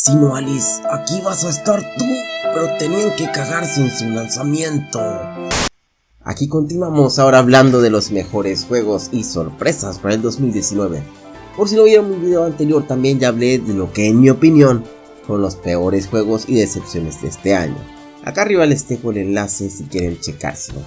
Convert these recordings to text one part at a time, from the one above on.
Si no Alice, aquí vas a estar tú, pero tenían que cagarse en su lanzamiento. Aquí continuamos ahora hablando de los mejores juegos y sorpresas para el 2019. Por si no vieron mi video anterior también ya hablé de lo que en mi opinión son los peores juegos y decepciones de este año. Acá arriba les dejo el enlace si quieren checárselo.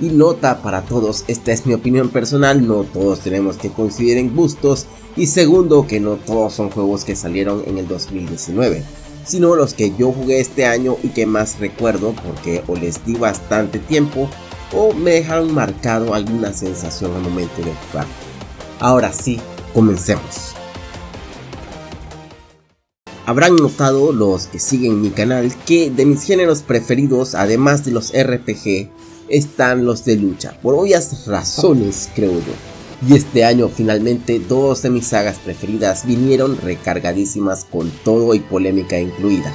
Y nota para todos, esta es mi opinión personal, no todos tenemos que coincidir en gustos y segundo que no todos son juegos que salieron en el 2019, sino los que yo jugué este año y que más recuerdo porque o les di bastante tiempo o me dejaron marcado alguna sensación al momento de jugar. Ahora sí, comencemos. Habrán notado los que siguen mi canal que de mis géneros preferidos, además de los RPG, están los de lucha, por obvias razones creo yo. Y este año finalmente dos de mis sagas preferidas vinieron recargadísimas con todo y polémica incluida.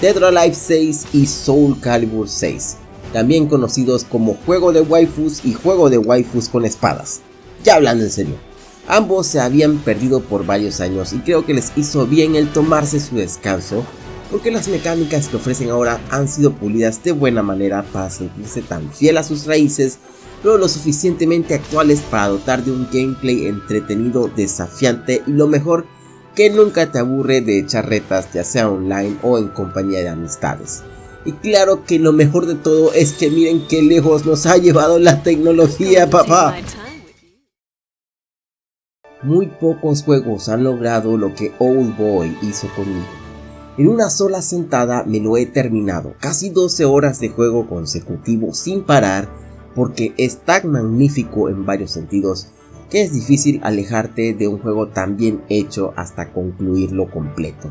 Dead or Alive 6 y Soul Calibur 6, también conocidos como juego de waifus y juego de waifus con espadas. Ya hablando en serio, ambos se habían perdido por varios años y creo que les hizo bien el tomarse su descanso porque las mecánicas que ofrecen ahora han sido pulidas de buena manera para sentirse tan fiel a sus raíces, pero lo suficientemente actuales para dotar de un gameplay entretenido, desafiante y lo mejor que nunca te aburre de echar retas ya sea online o en compañía de amistades. Y claro que lo mejor de todo es que miren qué lejos nos ha llevado la tecnología papá. Muy pocos juegos han logrado lo que Old Boy hizo conmigo. En una sola sentada me lo he terminado, casi 12 horas de juego consecutivo sin parar, porque es tan magnífico en varios sentidos que es difícil alejarte de un juego tan bien hecho hasta concluirlo completo.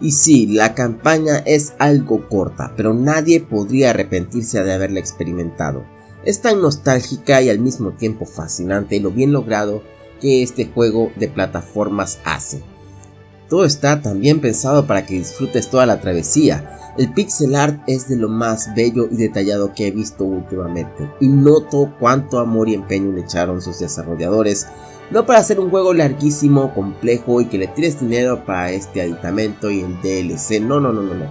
Y sí, la campaña es algo corta, pero nadie podría arrepentirse de haberla experimentado. Es tan nostálgica y al mismo tiempo fascinante lo bien logrado que este juego de plataformas hace. Todo está también pensado para que disfrutes toda la travesía. El pixel art es de lo más bello y detallado que he visto últimamente, y noto cuánto amor y empeño le echaron sus desarrolladores, no para hacer un juego larguísimo, complejo y que le tires dinero para este aditamento y el DLC, no, no, no, no, no.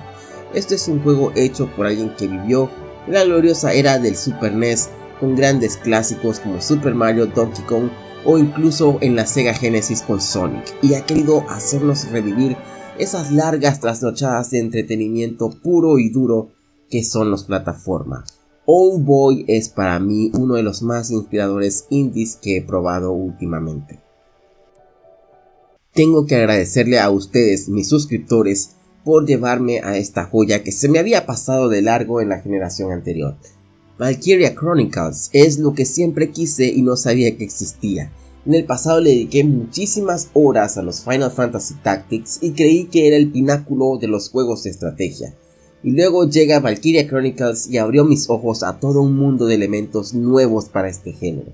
Esto es un juego hecho por alguien que vivió la gloriosa era del Super NES con grandes clásicos como Super Mario, Donkey Kong o incluso en la Sega Genesis con Sonic y ha querido hacernos revivir esas largas trasnochadas de entretenimiento puro y duro que son las plataformas. Old Boy es para mí uno de los más inspiradores indies que he probado últimamente. Tengo que agradecerle a ustedes, mis suscriptores, por llevarme a esta joya que se me había pasado de largo en la generación anterior. Valkyria Chronicles es lo que siempre quise y no sabía que existía. En el pasado le dediqué muchísimas horas a los Final Fantasy Tactics y creí que era el pináculo de los juegos de estrategia. Y luego llega Valkyria Chronicles y abrió mis ojos a todo un mundo de elementos nuevos para este género.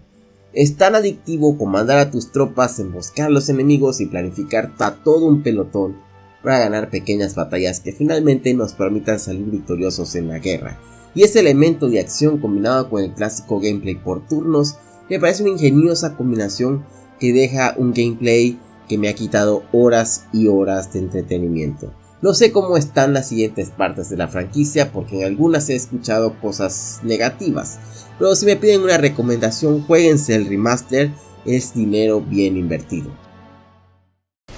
Es tan adictivo comandar a tus tropas, emboscar a los enemigos y planificar a todo un pelotón para ganar pequeñas batallas que finalmente nos permitan salir victoriosos en la guerra y ese elemento de acción combinado con el clásico gameplay por turnos me parece una ingeniosa combinación que deja un gameplay que me ha quitado horas y horas de entretenimiento. No sé cómo están las siguientes partes de la franquicia porque en algunas he escuchado cosas negativas, pero si me piden una recomendación jueguense el remaster, es dinero bien invertido.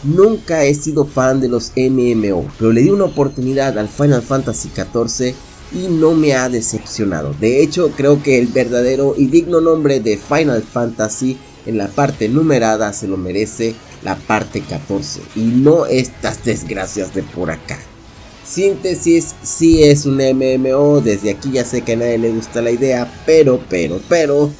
Nunca he sido fan de los MMO, pero le di una oportunidad al Final Fantasy XIV y no me ha decepcionado. De hecho, creo que el verdadero y digno nombre de Final Fantasy en la parte numerada se lo merece la parte 14 y no estas desgracias de por acá. Síntesis, sí es un MMO, desde aquí ya sé que a nadie le gusta la idea, pero, pero, pero,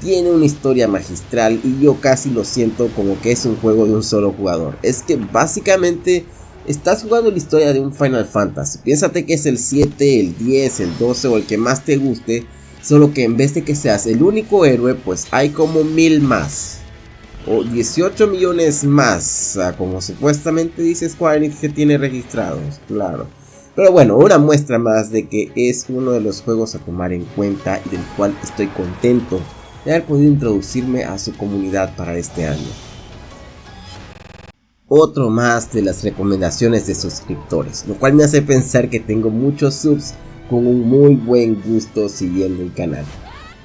tiene una historia magistral y yo casi lo siento como que es un juego de un solo jugador. Es que básicamente Estás jugando la historia de un Final Fantasy. Piénsate que es el 7, el 10, el 12 o el que más te guste. Solo que en vez de que seas el único héroe, pues hay como mil más. O 18 millones más. como supuestamente dice Square Enix que tiene registrados. Claro. Pero bueno, una muestra más de que es uno de los juegos a tomar en cuenta y del cual estoy contento de haber podido introducirme a su comunidad para este año. Otro más de las recomendaciones de suscriptores, lo cual me hace pensar que tengo muchos subs con un muy buen gusto siguiendo el canal.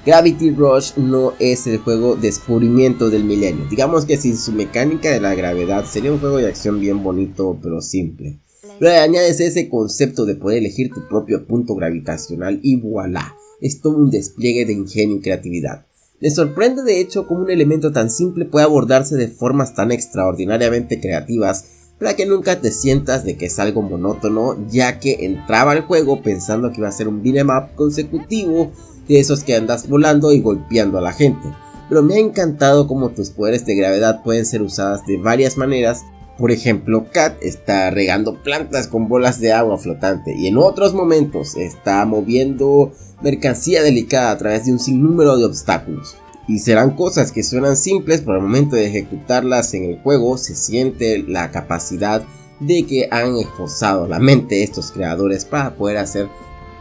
Gravity Rush no es el juego descubrimiento del milenio, digamos que sin su mecánica de la gravedad sería un juego de acción bien bonito pero simple. Pero añades ese concepto de poder elegir tu propio punto gravitacional y voilà, es todo un despliegue de ingenio y creatividad. Me sorprende de hecho cómo un elemento tan simple puede abordarse de formas tan extraordinariamente creativas para que nunca te sientas de que es algo monótono ya que entraba al juego pensando que iba a ser un beat'em up consecutivo de esos que andas volando y golpeando a la gente. Pero me ha encantado cómo tus poderes de gravedad pueden ser usadas de varias maneras por ejemplo, Kat está regando plantas con bolas de agua flotante y en otros momentos está moviendo mercancía delicada a través de un sinnúmero de obstáculos. Y serán cosas que suenan simples, pero al momento de ejecutarlas en el juego se siente la capacidad de que han esforzado la mente estos creadores para poder hacer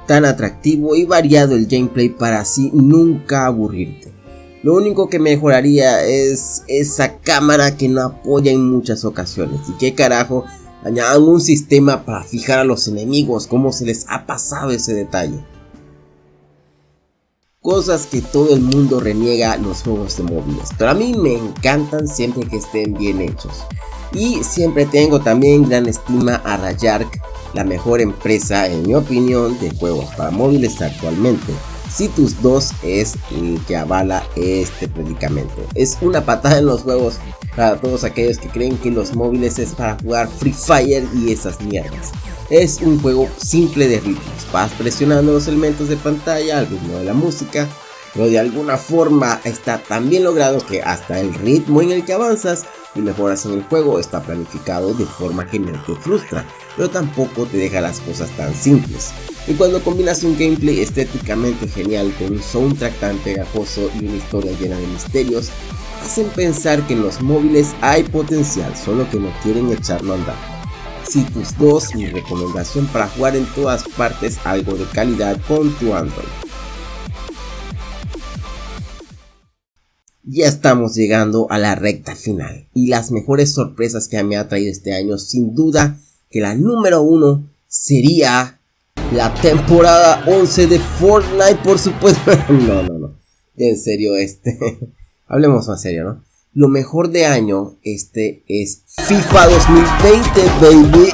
tan atractivo y variado el gameplay para así nunca aburrirte. Lo único que mejoraría es esa cámara que no apoya en muchas ocasiones. Y qué carajo, añadan un sistema para fijar a los enemigos, cómo se les ha pasado ese detalle. Cosas que todo el mundo reniega los juegos de móviles, pero a mí me encantan siempre que estén bien hechos. Y siempre tengo también gran estima a Rayark, la mejor empresa en mi opinión de juegos para móviles actualmente. Citus 2 es el que avala este predicamento. Es una patada en los huevos para todos aquellos que creen que los móviles es para jugar Free Fire y esas mierdas. Es un juego simple de ritmos, vas presionando los elementos de pantalla al ritmo de la música, pero de alguna forma está tan bien logrado que hasta el ritmo en el que avanzas y mejoras en el juego está planificado de forma que no te frustra, pero tampoco te deja las cosas tan simples. Y cuando combinas un gameplay estéticamente genial con un soundtrack tan pegajoso y una historia llena de misterios, hacen pensar que en los móviles hay potencial, solo que no quieren echarlo a andar. Citus 2, mi recomendación para jugar en todas partes algo de calidad con tu Android. Ya estamos llegando a la recta final. Y las mejores sorpresas que me ha traído este año sin duda que la número uno sería la temporada 11 de Fortnite por supuesto. No no no. En serio este hablemos más serio no lo mejor de año este es FIFA 2020 baby.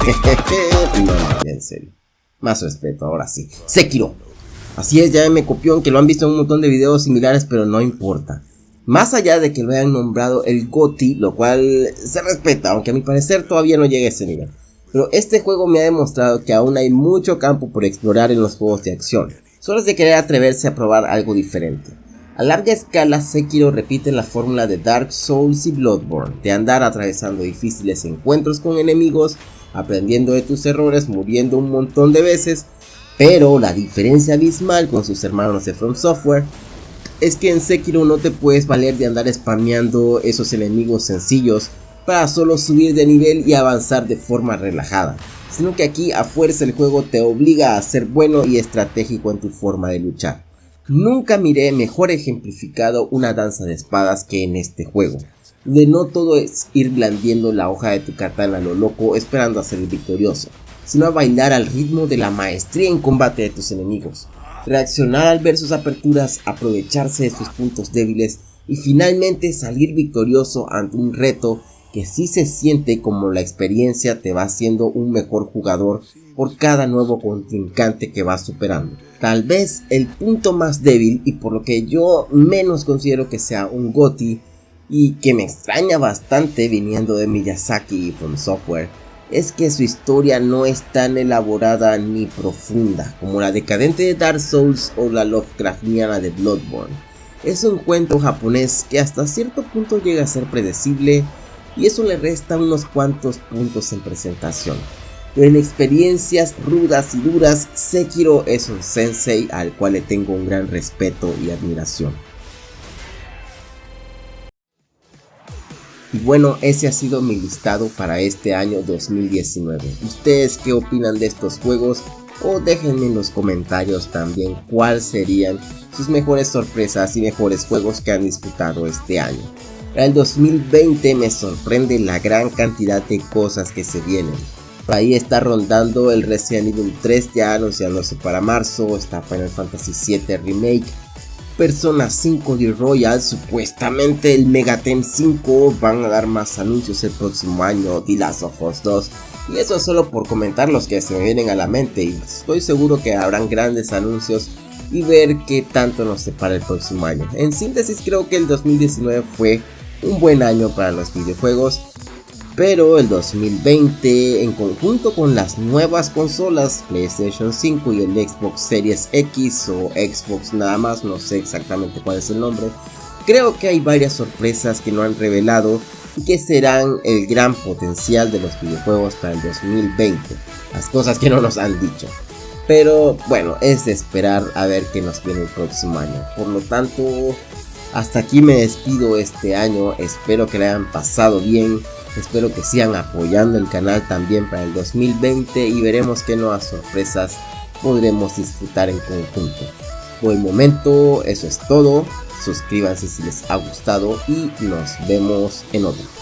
No, en serio. Más respeto ahora sí. Sekiro. Así es, ya me copió, aunque lo han visto en un montón de videos similares, pero no importa. Más allá de que lo hayan nombrado el GOTI, lo cual se respeta, aunque a mi parecer todavía no llega a ese nivel. Pero este juego me ha demostrado que aún hay mucho campo por explorar en los juegos de acción. Solo es de querer atreverse a probar algo diferente. A larga escala, Sekiro repite la fórmula de Dark Souls y Bloodborne, de andar atravesando difíciles encuentros con enemigos, aprendiendo de tus errores, muriendo un montón de veces, pero la diferencia abismal con sus hermanos de From Software es que en Sekiro no te puedes valer de andar spameando esos enemigos sencillos para solo subir de nivel y avanzar de forma relajada, sino que aquí a fuerza el juego te obliga a ser bueno y estratégico en tu forma de luchar. Nunca miré mejor ejemplificado una danza de espadas que en este juego, de no todo es ir blandiendo la hoja de tu katana a lo loco esperando a ser victorioso, sino a bailar al ritmo de la maestría en combate de tus enemigos, reaccionar al ver sus aperturas, aprovecharse de sus puntos débiles y finalmente salir victorioso ante un reto que sí se siente como la experiencia te va haciendo un mejor jugador por cada nuevo contrincante que vas superando. Tal vez el punto más débil y por lo que yo menos considero que sea un GOTI y que me extraña bastante viniendo de Miyazaki y From Software es que su historia no es tan elaborada ni profunda como la decadente de Dark Souls o la Lovecraftiana de Bloodborne. Es un cuento japonés que hasta cierto punto llega a ser predecible y eso le resta unos cuantos puntos en presentación. Pero en experiencias rudas y duras, Sekiro es un sensei al cual le tengo un gran respeto y admiración. Y bueno, ese ha sido mi listado para este año 2019. ¿Ustedes qué opinan de estos juegos? O déjenme en los comentarios también cuáles serían sus mejores sorpresas y mejores juegos que han disputado este año. Para el 2020 me sorprende la gran cantidad de cosas que se vienen. Por ahí está rondando el Resident Evil 3 ya anunciándose para marzo, está Final Fantasy 7 Remake, Persona 5 de Royal, supuestamente el Megaten 5, van a dar más anuncios el próximo año, The Last of Us 2, y eso es solo por comentar los que se me vienen a la mente, y estoy seguro que habrán grandes anuncios y ver qué tanto nos separa el próximo año. En síntesis creo que el 2019 fue un buen año para los videojuegos, pero el 2020 en conjunto con las nuevas consolas PlayStation 5 y el Xbox Series X o Xbox nada más, no sé exactamente cuál es el nombre, creo que hay varias sorpresas que no han revelado y que serán el gran potencial de los videojuegos para el 2020, las cosas que no nos han dicho. Pero bueno, es de esperar a ver qué nos viene el próximo año. Por lo tanto, hasta aquí me despido este año, espero que le hayan pasado bien Espero que sigan apoyando el canal también para el 2020 y veremos qué nuevas sorpresas podremos disfrutar en conjunto. Por el momento eso es todo. Suscríbanse si les ha gustado y nos vemos en otro.